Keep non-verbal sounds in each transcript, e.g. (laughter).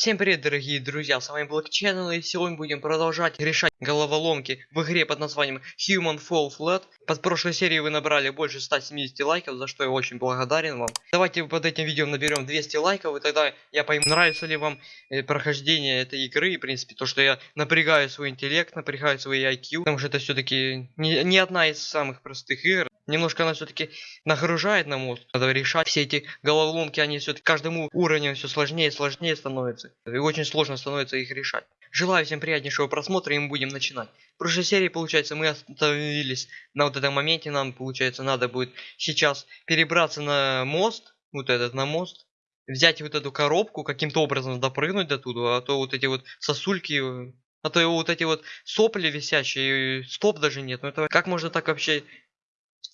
Всем привет, дорогие друзья, с вами Channel, и сегодня будем продолжать решать головоломки в игре под названием Human Fall Flat. Под прошлой серией вы набрали больше 170 лайков, за что я очень благодарен вам. Давайте под этим видео наберем 200 лайков, и тогда я пойму, нравится ли вам э, прохождение этой игры, в принципе, то, что я напрягаю свой интеллект, напрягаю свой IQ, потому что это все-таки не, не одна из самых простых игр. Немножко она все-таки нагружает на мозг. Надо решать все эти головоломки, они все-таки каждому уровню все сложнее и сложнее становятся. И очень сложно становится их решать. Желаю всем приятнейшего просмотра, и мы будем начинать. В прошлой серии, получается, мы остановились на вот этом моменте. Нам, получается, надо будет сейчас перебраться на мост. Вот этот, на мост. Взять вот эту коробку, каким-то образом допрыгнуть до туда, а то вот эти вот сосульки а то вот эти вот сопли висящие, стоп даже нет. Ну это как можно так вообще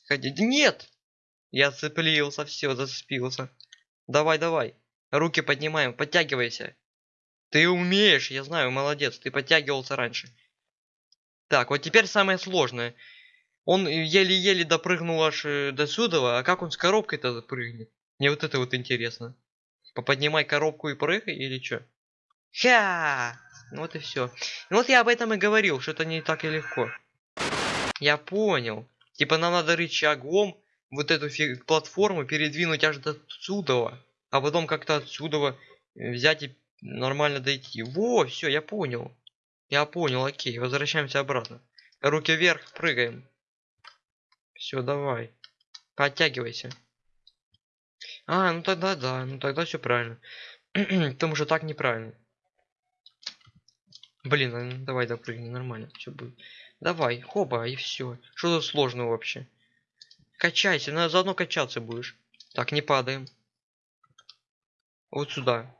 ходить? Нет! Я цеплился, все, зацепился. Давай, давай. Руки поднимаем, подтягивайся. Ты умеешь, я знаю, молодец, ты подтягивался раньше. Так, вот теперь самое сложное. Он еле-еле допрыгнул аж э, до сюда, а как он с коробкой-то допрыгнет? Мне вот это вот интересно. Поподнимай коробку и прыгай или что? Ха! Ну вот и все. Вот я об этом и говорил, что это не так и легко. Я понял. Типа нам надо рычагом вот эту платформу передвинуть аж до отсюда, а потом как-то отсюда взять и нормально дойти. Во, все, я понял. Я понял, окей, возвращаемся обратно. Руки вверх, прыгаем. Все, давай. Подтягивайся. А, ну тогда да, ну тогда все правильно. (clears throat) Потому что так неправильно. Блин, ну давай допрыгни, нормально, все будет. Давай, хоба, и все. Что тут сложного вообще? Качайся, на заодно качаться будешь. Так, не падаем. Вот сюда.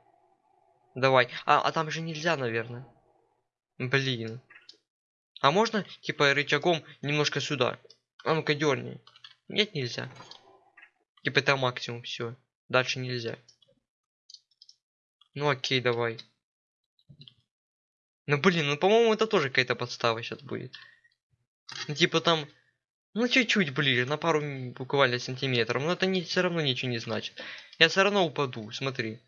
Давай. А, а там же нельзя, наверное. Блин. А можно, типа, рычагом немножко сюда? А ну-ка дерни. Нет, нельзя. Типа это максимум, все. Дальше нельзя. Ну окей, давай. Ну блин, ну по-моему это тоже какая-то подстава сейчас будет. Ну, типа там, ну чуть-чуть ближе, на пару буквально сантиметров. Но это не все равно ничего не значит. Я все равно упаду, смотри.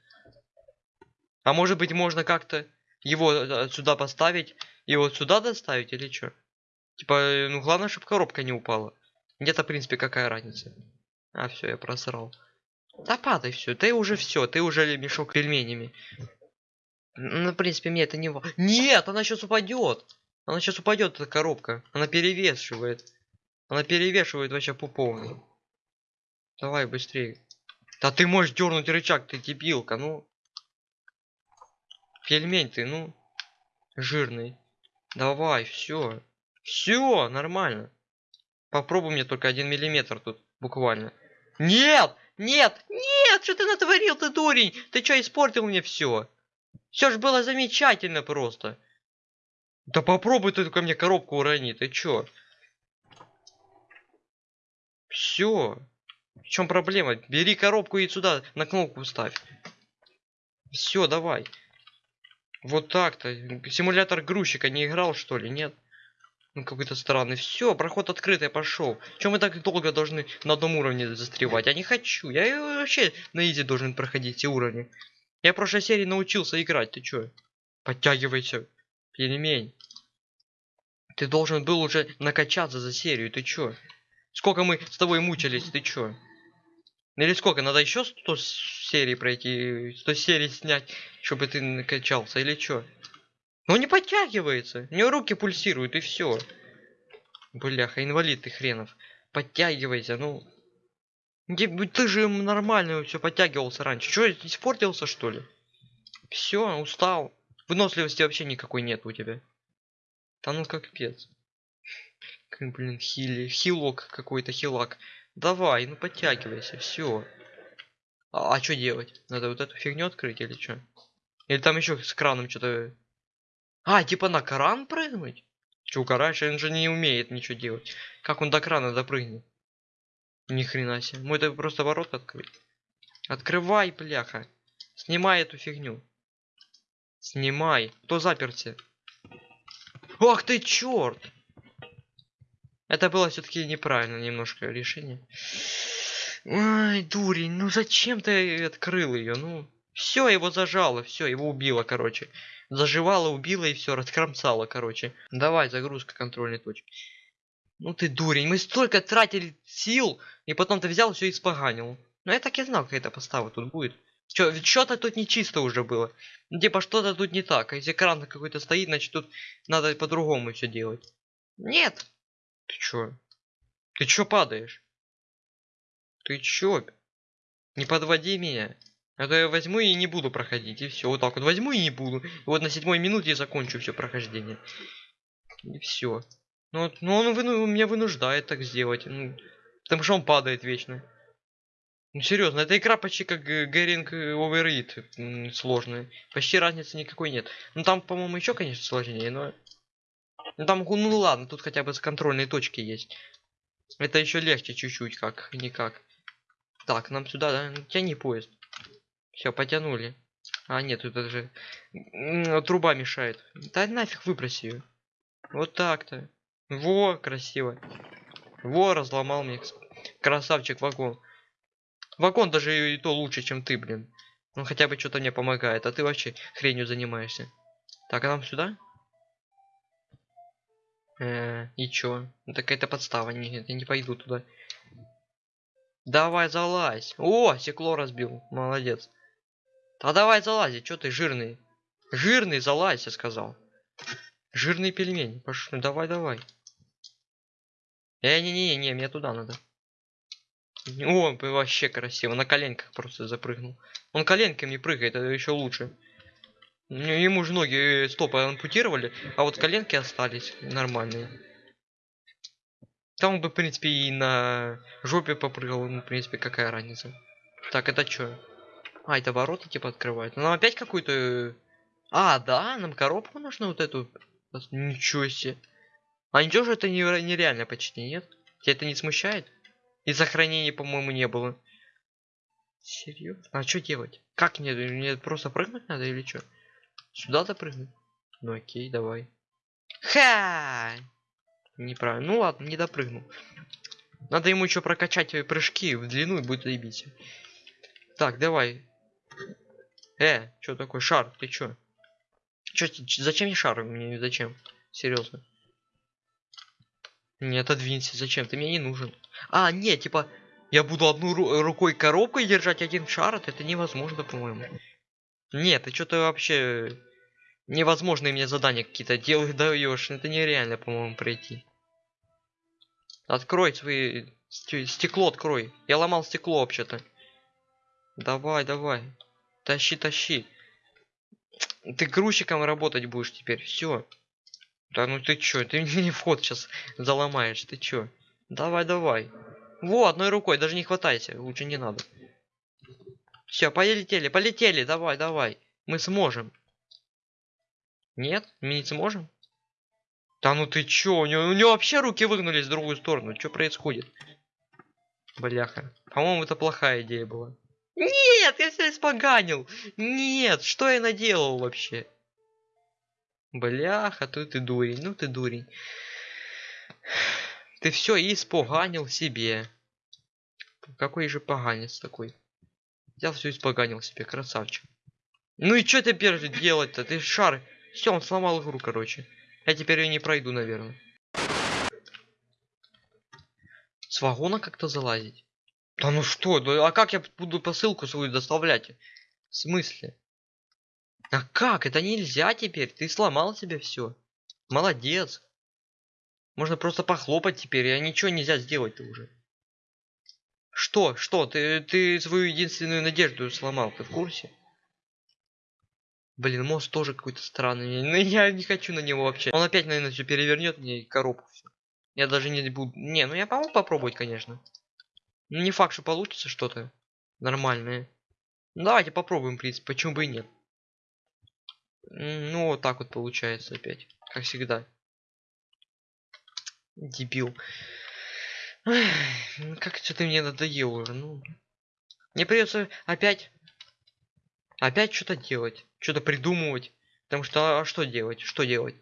А может быть можно как-то его э, сюда поставить и вот сюда доставить или что? Типа, э, ну главное, чтобы коробка не упала. Где-то, в принципе, какая разница. А, все, я просрал. Да падай все, ты уже все, ты уже мешок пельменями. Ну, в принципе, мне это не важно. Нет, она сейчас упадет. Она сейчас упадет, эта коробка. Она перевешивает. Она перевешивает вообще по полной. Давай быстрее. Да ты можешь дернуть рычаг, ты дебилка, ну. Пельмень ты, ну. Жирный. Давай, все. Все, нормально. Попробуй мне только один миллиметр тут, буквально. Нет! Нет! Нет! Что ты натворил, ты дурень? Ты что, испортил мне все? Все же было замечательно просто. Да попробуй ты только мне коробку урони, ты чё? Все. В чем проблема? Бери коробку и сюда на кнопку ставь. Все, давай. Вот так-то. Симулятор грузчика не играл, что ли? Нет? Ну, какой-то странный. Все, проход открытый пошел. Чем мы так долго должны на одном уровне застревать? Я не хочу. Я вообще на изи должен проходить все уровни. Я в прошлой серии научился играть, ты чё? Подтягивайся, пельмень. Ты должен был уже накачаться за серию, ты чё? Сколько мы с тобой мучились, ты чё? Или сколько? Надо еще 100 серий пройти, 100 серий снять, чтобы ты накачался, или чё? Ну не подтягивается. У него руки пульсируют, и все. Бляха, инвалид ты хренов. Подтягивайся, ну. Ты же нормально все подтягивался раньше. Что, испортился что ли? Все, устал. Выносливости вообще никакой нет у тебя. Да ну как пец. Блин, хили. Хилок какой-то, хилак. Давай, ну подтягивайся, все. А, а что делать? Надо вот эту фигню открыть или что? Или там еще с краном что-то... А, типа на кран прыгнуть? Че, раньше он же не умеет ничего делать. Как он до крана допрыгнет? Ни хрена себе. Мы это просто ворот открыть. Открывай, бляха. Снимай эту фигню. Снимай. Кто заперся? Ах ты черт! Это было все-таки неправильно немножко решение. Ай, дурень, ну зачем ты открыл ее? Ну, Все, его зажало, все, его убило, короче. Заживало, убило и все, раскромсало, короче. Давай, загрузка контрольной точки. Ну ты дурень, мы столько тратили сил, и потом ты взял все и испоганил. Ну я так и знал, какая-то постава тут будет. Чё, ведь что-то тут нечисто уже было. Ну, типа что-то тут не так. Если экран какой-то стоит, значит тут надо по-другому все делать. Нет. Ты чё? Ты чё падаешь? Ты чё? Не подводи меня. А то я возьму и не буду проходить. И все. Вот так вот возьму и не буду. И вот на седьмой минуте я закончу все прохождение. И все. Ну, ну он выну- меня вынуждает так сделать. Ну, потому что он падает вечно. Ну серьезно, эта игра почти как Гэринг Overeat сложная. Почти разницы никакой нет. Ну там, по-моему, еще, конечно, сложнее, но. Ну там, ну ладно, тут хотя бы с контрольной точки есть. Это еще легче чуть-чуть, как никак. Так, нам сюда, да? Ну, Тяни поезд. Все, потянули. А, нет, тут даже труба мешает. Да нафиг выброси ее. Вот так-то. Во, красиво. Во, разломал мне. Красавчик вагон. Вагон даже и то лучше, чем ты, блин. Он хотя бы что-то мне помогает, а ты вообще хренью занимаешься. Так, а нам сюда? Э, и чё? Ну, это подстава, нет, я не пойду туда. Давай залазь. О, стекло разбил. Молодец. А давай залази, чё ты жирный? Жирный, залазь, я сказал. Жирный пельмень. Пошли, давай, давай. Э, не-не-не, не, мне туда надо. О, вообще красиво. На коленках просто запрыгнул. Он коленками прыгает, это еще лучше. Ему же ноги э, стопы ампутировали, а вот коленки остались нормальные. Там бы, в принципе, и на жопе попрыгал, ну, в принципе, какая разница. Так, это что? А, это ворота типа открывают. Нам опять какую-то... э, А, да, нам коробку нужно вот эту. Ничего себе. А ничего же это нере- нереально почти, нет? Тебя это не смущает? И сохранений, по-моему, не было. Серьезно? А что делать? Как мне? Мне просто прыгнуть надо или что? Сюда допрыгнуть? Ну окей, давай. Ха! Неправильно. Ну ладно, не допрыгнул. Надо ему еще прокачать прыжки в длину и будет заебись. Так, давай. Э, что такое? Шар, ты чё? Чё, зачем мне шар? Мне зачем? Серьезно. Не отодвинься, зачем? Ты мне не нужен. А, нет, типа, я буду одну ру- рукой коробкой держать один шар, это невозможно, по-моему. Нет, ты что-то вообще невозможные мне задания какие-то делаешь, даешь. Это нереально, по-моему, пройти. Открой свои... сте- Стекло открой. Я ломал стекло вообще-то. Давай, давай. Тащи, тащи. Ты грузчиком работать будешь теперь. Все. Да ну ты чё? Ты (laughs) мне вход сейчас заломаешь. Ты чё? Давай, давай. Во, одной рукой, даже не хватайся. Лучше не надо. Все, полетели, полетели. Давай, давай. Мы сможем. Нет? Мы не сможем? Да ну ты чё? У него, у него вообще руки выгнулись в другую сторону. Что происходит? Бляха. По-моему, это плохая идея была. Нет, я все испоганил. Нет, что я наделал вообще? Бляха, тут ты дурень. Ну ты дурень. Ты все испоганил себе. Какой же поганец такой. Взял все испоганил себе, красавчик. Ну и что теперь делать-то? Ты шар. Все, он сломал игру, короче. Я теперь ее не пройду, наверное. С вагона как-то залазить? Да ну что, а как я буду посылку свою доставлять? В смысле? А как? Это нельзя теперь. Ты сломал себе все. Молодец. Можно просто похлопать теперь, а ничего нельзя сделать-то уже. Что? Что? Ты, ты свою единственную надежду сломал, ты в курсе? Блин, мост тоже какой-то странный. Ну я не хочу на него вообще. Он опять, наверное, все перевернет мне коробку все. Я даже не буду. Не, ну я могу попробовать, конечно. Ну не факт, что получится что-то нормальное. Ну, давайте попробуем, в принципе, почему бы и нет. Ну, вот так вот получается опять. Как всегда. Дебил. Ну как что-то мне надоело уже, ну. Мне придется опять... Опять что-то делать. Что-то придумывать. Потому что, а что делать? Что делать?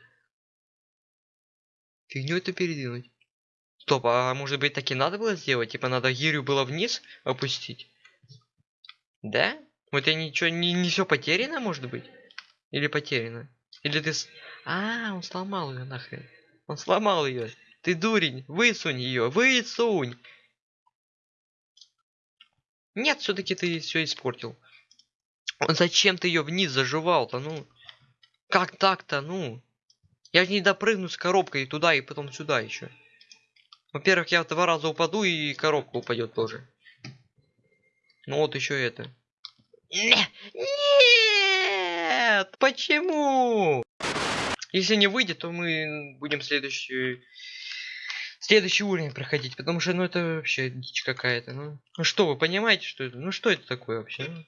Фигню это передвинуть. Стоп, а может быть таки надо было сделать? Типа надо гирю было вниз опустить? Да? Вот я ничего, не, не все потеряно, может быть? Или потеряно? Или ты... А, он сломал ее нахрен. Он сломал ее. Ты дурень, высунь ее, высунь. Нет, все-таки ты все испортил. Зачем ты ее вниз заживал-то, ну? Как так-то, ну? Я же не допрыгну с коробкой туда и потом сюда еще. Во-первых, я два раза упаду и коробка упадет тоже. Ну вот еще это. Не- Нет! Почему? Если не выйдет, то мы будем следующий следующий уровень проходить, потому что ну это вообще дичь какая-то. Ну, ну что, вы понимаете, что это? Ну что это такое вообще? ну?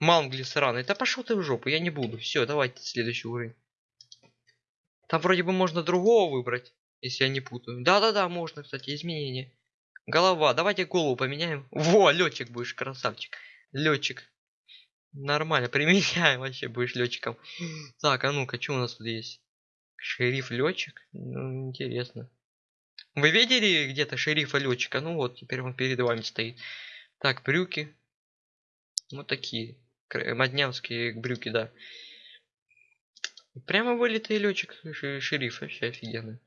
Мангли сраный. Да пошел ты в жопу, я не буду. Все, давайте следующий уровень. Там вроде бы можно другого выбрать, если я не путаю. Да-да-да, можно, кстати, изменения. Голова, давайте голову поменяем. Во, летчик будешь, красавчик. Летчик. Нормально, (laughs) применяем вообще, будешь летчиком. Так, а ну-ка, что у нас тут есть? Шериф летчик? Ну, интересно. Вы видели где-то шерифа летчика? Ну вот, теперь он перед вами стоит. Так, брюки. Вот такие. Моднявские брюки, да. Прямо вылитый летчик шериф, вообще офигенно.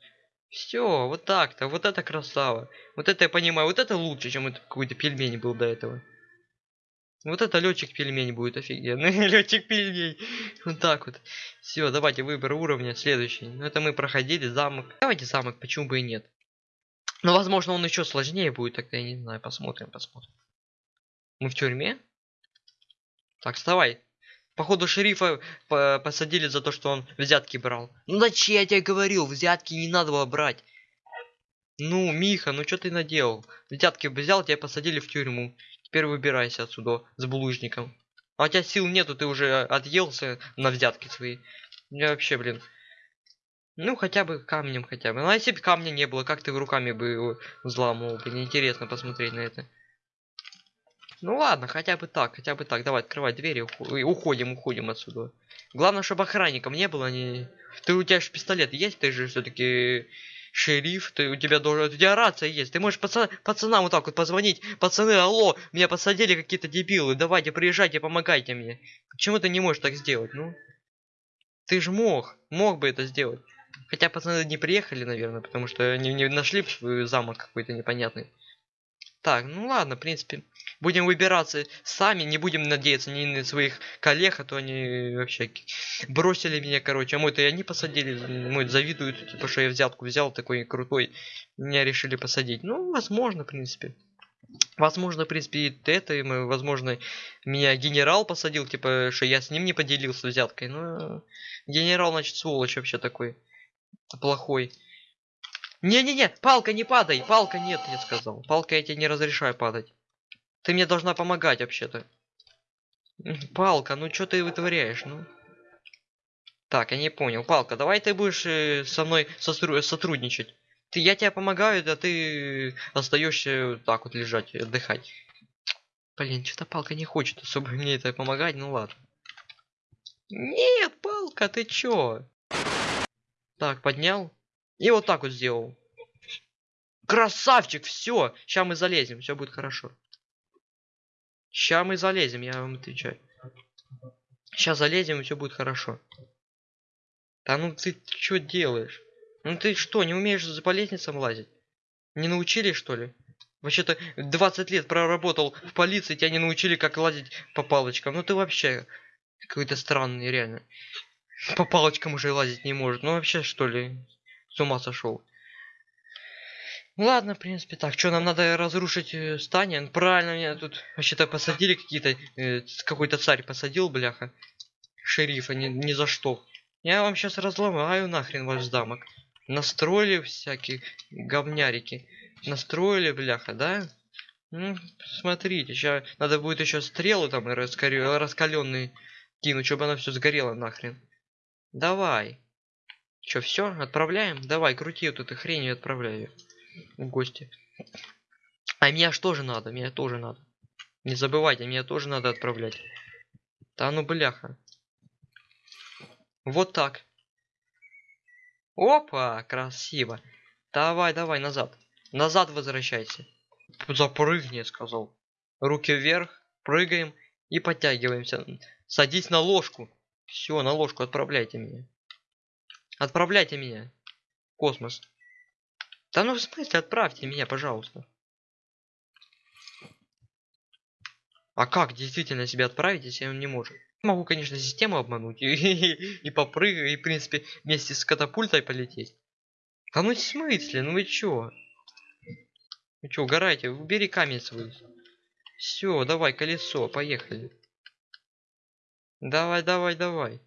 Все, вот так-то, вот это красава. Вот это я понимаю, вот это лучше, чем это какой-то пельмень был до этого. Вот это летчик пельмень будет офигенный. (laughs) летчик пельмень. Вот так вот. Все, давайте выбор уровня следующий. Ну это мы проходили замок. Давайте замок, почему бы и нет. Ну, возможно, он еще сложнее будет, тогда я не знаю. Посмотрим, посмотрим. Мы в тюрьме? Так, вставай. Походу шерифа по- посадили за то, что он взятки брал. Ну зачем я тебе говорил, взятки не надо было брать. Ну, Миха, ну что ты наделал? Взятки бы взял, тебя посадили в тюрьму. Теперь выбирайся отсюда с булыжником. А у тебя сил нету, ты уже отъелся на взятки свои. Я вообще, блин. Ну, хотя бы камнем хотя бы. Ну, а если бы камня не было, как ты руками бы его взламывал? Блин, интересно посмотреть на это. Ну ладно, хотя бы так, хотя бы так. Давай, открывай двери, уходим, уходим отсюда. Главное, чтобы охранником не было. Не... Ты у тебя же пистолет есть, ты же все-таки шериф, ты у тебя должен, у тебя рация есть. Ты можешь пацан, пацанам вот так вот позвонить. Пацаны, алло, меня посадили какие-то дебилы. Давайте, приезжайте, помогайте мне. Почему ты не можешь так сделать, ну? Ты же мог, мог бы это сделать. Хотя пацаны не приехали, наверное, потому что они не нашли замок какой-то непонятный. Так, ну ладно, в принципе. Будем выбираться сами, не будем надеяться ни на своих коллег, а то они вообще бросили меня, короче. А мой-то и они посадили, мой завидуют, типа, что я взятку взял, такой крутой. Меня решили посадить. Ну, возможно, в принципе. Возможно, в принципе, и это, и мы, возможно, меня генерал посадил, типа, что я с ним не поделился взяткой. Но генерал, значит, сволочь вообще такой. Плохой. Не-не-не, палка, не падай, палка нет, я сказал. Палка, я тебе не разрешаю падать. Ты мне должна помогать вообще-то. Палка, ну что ты вытворяешь, ну? Так, я не понял. Палка, давай ты будешь э, со мной состру- сотрудничать. Ты, я тебе помогаю, а ты остаешься так вот лежать, отдыхать. Блин, что-то палка не хочет особо мне это помогать, ну ладно. Нет, палка, ты чё? Так, поднял. И вот так вот сделал. Красавчик, все. Сейчас мы залезем, все будет хорошо. Сейчас мы залезем, я вам отвечаю. Сейчас залезем, и все будет хорошо. Да ну ты что делаешь? Ну ты что, не умеешь по лестницам лазить? Не научили, что ли? Вообще-то 20 лет проработал в полиции, тебя не научили, как лазить по палочкам. Ну ты вообще какой-то странный, реально. По палочкам уже лазить не может. Ну вообще, что ли? С ума сошел. Ладно, в принципе, так. Что, нам надо разрушить э, здание? Ну, Правильно, меня тут вообще-то посадили какие-то... э, какой-то царь посадил, бляха. Шерифа, ни, ни за что. Я вам сейчас разломаю нахрен ваш замок. Настроили всякие говнярики. Настроили, бляха, да? Ну, смотрите, сейчас надо будет еще стрелы там раскаленные кинуть, чтобы оно все сгорело нахрен. Давай. Че, все, отправляем? Давай, крути вот эту хрень и отправляй её в гости. А меня ж тоже надо, меня тоже надо. Не забывайте, меня тоже надо отправлять. Да ну бляха. Вот так. Опа, красиво. Давай, давай, назад. Назад возвращайся. Запрыгни, сказал. Руки вверх, прыгаем И подтягиваемся. Садись на ложку. Все, на ложку отправляйте меня. Отправляйте меня. в Космос. Да ну в смысле, отправьте меня, пожалуйста. А как действительно себя отправить, если он не может? Могу, конечно, систему обмануть и, (laughs) и, попрыгать, и, в принципе, вместе с катапультой полететь. Да ну в смысле, ну вы чё? Вы чё, угораете? Убери камень свой. Все, давай, колесо, поехали. Давай, давай, давай.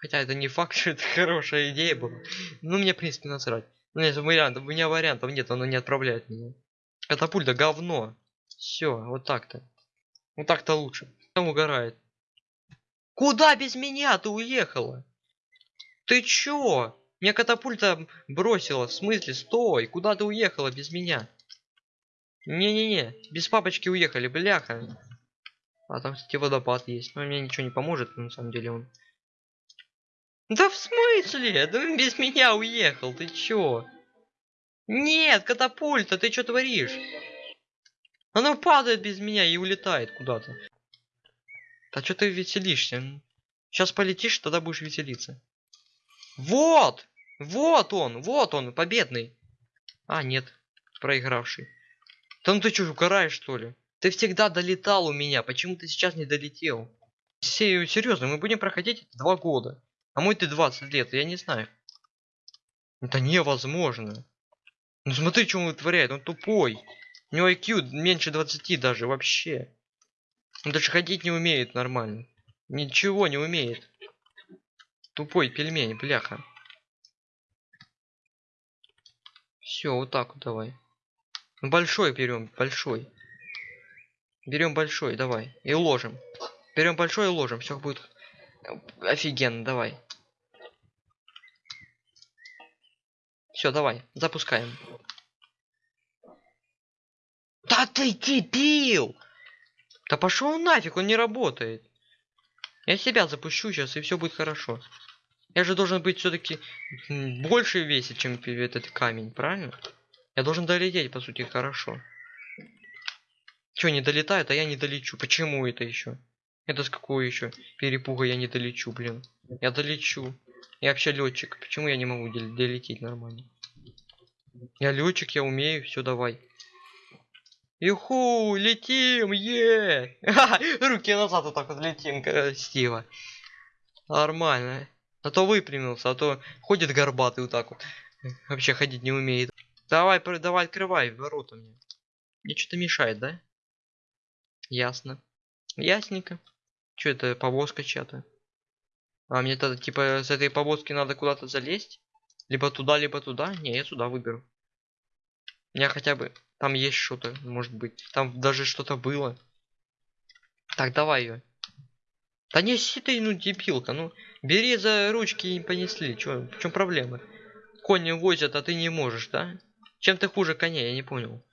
Хотя это не факт, (laughs) что это хорошая идея была. Ну, мне, в принципе, насрать. Ну, нет вариантов, у меня вариантов нет, оно не отправляет меня. Катапульта говно. Все, вот так-то. Вот так-то лучше. Там угорает. Куда без меня ты уехала? Ты чё? Меня катапульта бросила. В смысле? Стой! Куда ты уехала без меня? Не-не-не. Без папочки уехали, бляха. А там, кстати, водопад есть. Но мне ничего не поможет, на самом деле он. Да в смысле? Да он без меня уехал. Ты чё? Нет, катапульта, ты чё творишь? Оно падает без меня и улетает куда-то. Да что ты веселишься? Сейчас полетишь, тогда будешь веселиться. Вот! Вот он! Вот он, победный! А, нет, проигравший. Да ну ты что, угораешь, что ли? Ты всегда долетал у меня, почему ты сейчас не долетел? Серьезно, мы будем проходить два года. А мой ты 20 лет, я не знаю. Это невозможно. Ну смотри, что он вытворяет, он тупой. У него IQ меньше 20 даже вообще. Он даже ходить не умеет нормально. Ничего не умеет. Тупой пельмень, бляха. Все, вот так вот давай. Большой берем, большой. Берем большой, давай. И уложим. Берем большой и уложим. Все будет офигенно, давай. Все, давай, запускаем. Да ты дебил! Да пошел нафиг, он не работает. Я себя запущу сейчас, и все будет хорошо. Я же должен быть все-таки больше весить, чем этот камень, правильно? Я должен долететь, по сути, хорошо. Че, не долетает, а я не долечу. Почему это еще? Это с какого еще перепуга я не долечу, блин? Я долечу. Я вообще летчик. Почему я не могу долететь нормально? Я летчик, я умею, все давай. Юху, летим, е! (laughs) Руки назад вот так вот летим, красиво. Нормально. А то выпрямился, а то ходит горбатый вот так вот. Вообще ходить не умеет. Давай, давай, открывай ворота мне. Мне что-то мешает, да? Ясно. Ясненько. Что это, повозка чья-то? А мне тогда, типа, с этой повозки надо куда-то залезть? Либо туда, либо туда? Не, я сюда выберу. Я хотя бы... Там есть что-то, может быть. Там даже что-то было. Так, давай ее. Да не си ты, ну, дебилка, ну. Бери за ручки и понесли. Чё, в чем проблема? Кони возят, а ты не можешь, да? Чем ты хуже коня, я не понял.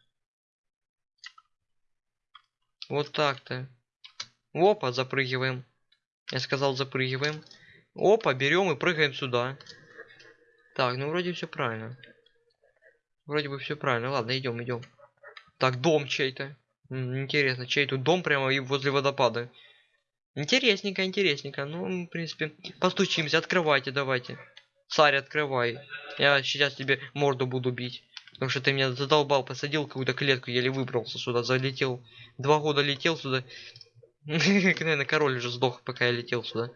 Вот так-то. Опа, запрыгиваем. Я сказал, запрыгиваем. Опа, берем и прыгаем сюда. Так, ну вроде все правильно. Вроде бы все правильно. Ладно, идем, идем. Так, дом чей-то. Интересно, чей тут дом прямо и возле водопада. Интересненько, интересненько. Ну, в принципе, постучимся, открывайте, давайте. Царь, открывай. Я сейчас тебе морду буду бить. Потому что ты меня задолбал, посадил какую-то клетку, еле выбрался сюда, залетел. Два года летел сюда. (laughs) Наверное, король уже сдох, пока я летел сюда.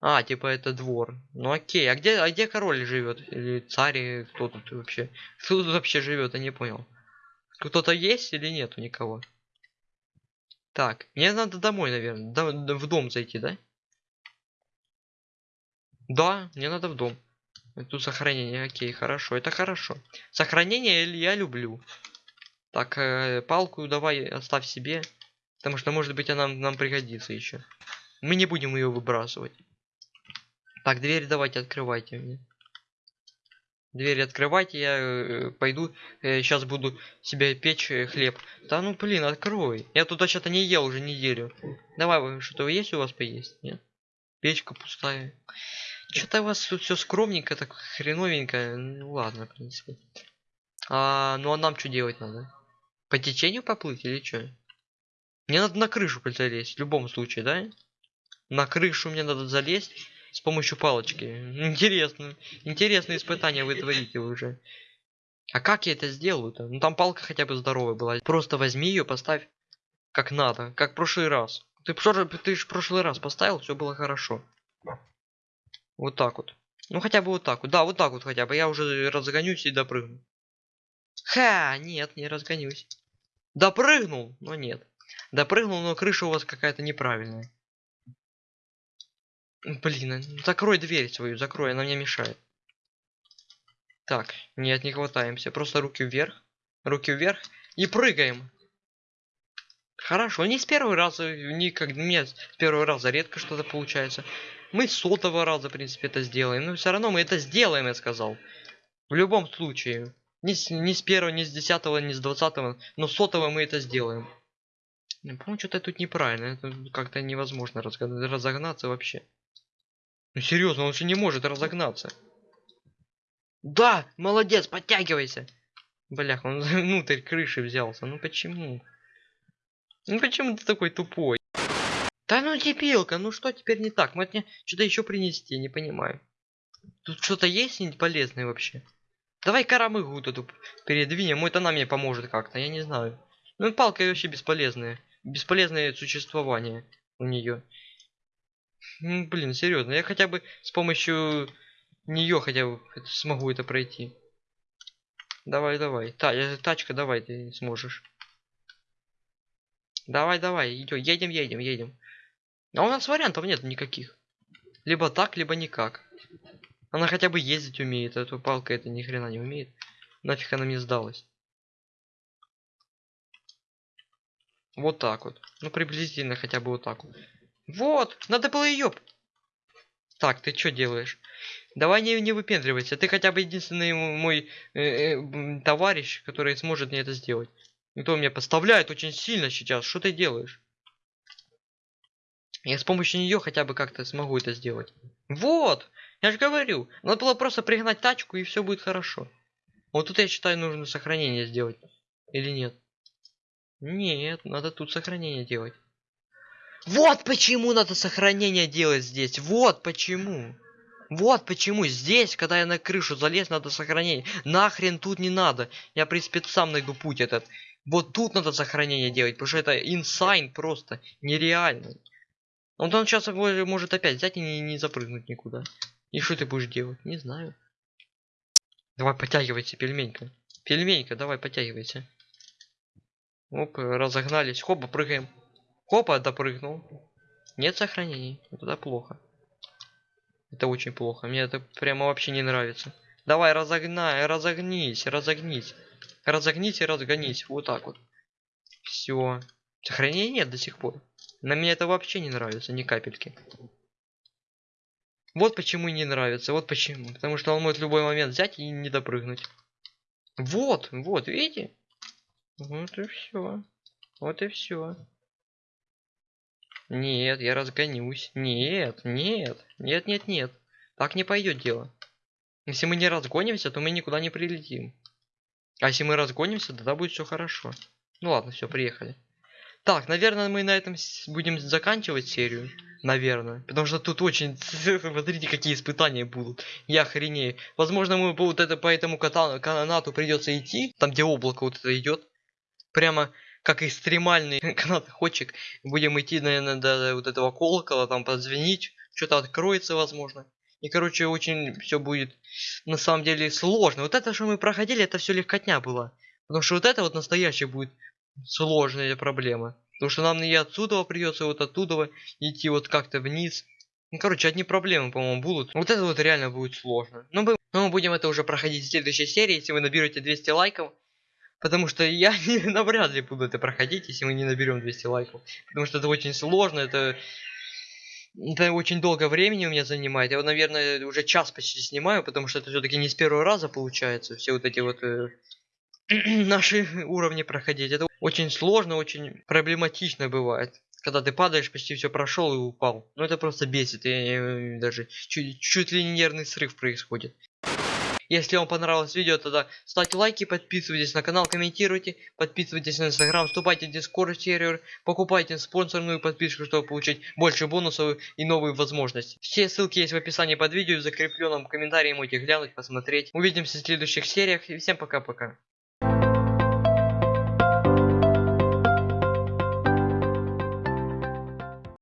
А, типа это двор. Ну окей, а где, а где король живет? Или царь, кто тут вообще? Кто тут вообще живет, я не понял. Кто-то есть или нету никого? Так, мне надо домой, наверное. До, в дом зайти, да? Да, мне надо в дом. Тут сохранение, окей, хорошо, это хорошо. Сохранение я люблю. Так, э, палку давай оставь себе. Потому что, может быть, она нам пригодится еще. Мы не будем ее выбрасывать. Так, дверь давайте открывайте мне. Дверь открывайте, я э, пойду, э, сейчас буду себе печь э, хлеб. Да ну блин, открой. Я туда что-то не ел уже неделю. Давай, что-то есть у вас поесть? Нет? Печка пустая. Что-то у вас тут все скромненько, так хреновенько. Ну ладно, в принципе. А, ну а нам что делать надо? По течению поплыть или что? Мне надо на крышу залезть, в любом случае, да? На крышу мне надо залезть с помощью палочки. Интересно. Интересные испытания вы творите уже. А как я это сделаю-то? Ну там палка хотя бы здоровая была. Просто возьми ее, поставь как надо, как в прошлый раз. Ты, ты же в прошлый раз поставил, все было хорошо. Вот так вот. Ну хотя бы вот так вот. Да, вот так вот хотя бы. Я уже разгонюсь и допрыгну. Ха, нет, не разгонюсь. Допрыгнул, но нет. Допрыгнул, но крыша у вас какая-то неправильная. Блин, ну закрой дверь свою, закрой, она мне мешает. Так, нет, не хватаемся. Просто руки вверх. Руки вверх. И прыгаем. Хорошо, не с первого раза, не как мне с первого раза редко что-то получается. Мы с сотого раза, в принципе, это сделаем. Но все равно мы это сделаем, я сказал. В любом случае. Не с, не с первого, не с десятого, не с двадцатого, но с сотого мы это сделаем. По-моему, что-то тут неправильно. Это как-то невозможно разогнаться вообще. Ну серьезно, он же не может разогнаться. Да, молодец, подтягивайся. Блях, он (laughs) внутрь крыши взялся. Ну почему? Ну почему ты такой тупой? Да ну дебилка, ну что теперь не так? Может мне что-то еще принести, не понимаю. Тут что-то есть полезное вообще? Давай карамыгу тут передвинем, это нам мне поможет как-то, я не знаю. Ну палка вообще бесполезная. Бесполезное существование у нее. Блин, серьезно, я хотя бы с помощью нее хотя бы смогу это пройти. Давай, давай. Та, я, тачка, давай, ты сможешь. Давай, давай, идем, едем, едем, едем. А у нас вариантов нет никаких. Либо так, либо никак. Она хотя бы ездить умеет, а то палка это ни хрена не умеет. Нафиг она мне сдалась. Вот так вот. Ну, приблизительно хотя бы вот так вот. Вот, надо было ее. Так, ты что делаешь? Давай не, не выпендривайся. Ты хотя бы единственный мой э, э, товарищ, который сможет мне это сделать. Никто меня подставляет очень сильно сейчас. Что ты делаешь? Я с помощью нее хотя бы как-то смогу это сделать. Вот! Я же говорю. Надо было просто пригнать тачку и все будет хорошо. Вот тут я считаю нужно сохранение сделать. Или нет? Нет, надо тут сохранение делать. Вот почему надо сохранение делать здесь. Вот почему. Вот почему здесь, когда я на крышу залез, надо сохранение. Нахрен тут не надо. Я, в принципе, сам найду путь этот. Вот тут надо сохранение делать, потому что это инсайн просто нереально. Вот он сейчас может опять взять и не, не запрыгнуть никуда. И что ты будешь делать? Не знаю. Давай подтягивайся, пельменька. Пельменька, давай подтягивайся. Оп, разогнались. Хопа, прыгаем. Хопа, допрыгнул. Нет сохранений. Это плохо. Это очень плохо. Мне это прямо вообще не нравится. Давай, разогнай, разогнись, разогнись. Разогнись и разгонись. Вот так вот. Все. Сохранения нет до сих пор. На меня это вообще не нравится, ни капельки. Вот почему не нравится, вот почему. Потому что он может в любой момент взять и не допрыгнуть. Вот, вот, видите? Вот и все. Вот и все. Нет, я разгонюсь. Нет, нет, нет, нет, нет. Так не пойдет дело. Если мы не разгонимся, то мы никуда не прилетим. А если мы разгонимся, тогда будет все хорошо. Ну ладно, все, приехали. Так, наверное, мы на этом будем заканчивать серию. Наверное. Потому что тут очень... (laughs) Смотрите, какие испытания будут. Я охренею. Возможно, мы вот это по этому канату придется идти. Там, где облако вот это идет. Прямо как экстремальный (laughs) канатоходчик. Будем идти, наверное, до вот этого колокола, там позвонить, что-то откроется, возможно. И, короче, очень все будет на самом деле сложно. Вот это, что мы проходили, это все легкотня было. Потому что вот это вот настоящая будет сложная проблема. Потому что нам и отсюда придется, вот оттуда идти вот как-то вниз. Ну, короче, одни проблемы, по-моему, будут. Вот это вот реально будет сложно. Но мы, но мы будем это уже проходить в следующей серии, если вы наберете 200 лайков. Потому что я не, навряд ли буду это проходить, если мы не наберем 200 лайков. Потому что это очень сложно, это... Это очень долго времени у меня занимает. Я, вот, наверное, уже час почти снимаю, потому что это все-таки не с первого раза получается. Все вот эти вот э, наши уровни проходить. Это очень сложно, очень проблематично бывает. Когда ты падаешь, почти все прошел и упал. Ну это просто бесит. Я, я, даже чуть, чуть ли не нервный срыв происходит. Если вам понравилось видео, тогда ставьте лайки, подписывайтесь на канал, комментируйте, подписывайтесь на инстаграм, вступайте в дискорд сервер, покупайте спонсорную подписку, чтобы получить больше бонусов и новые возможности. Все ссылки есть в описании под видео, в закрепленном комментарии можете глянуть, посмотреть. Увидимся в следующих сериях и всем пока-пока.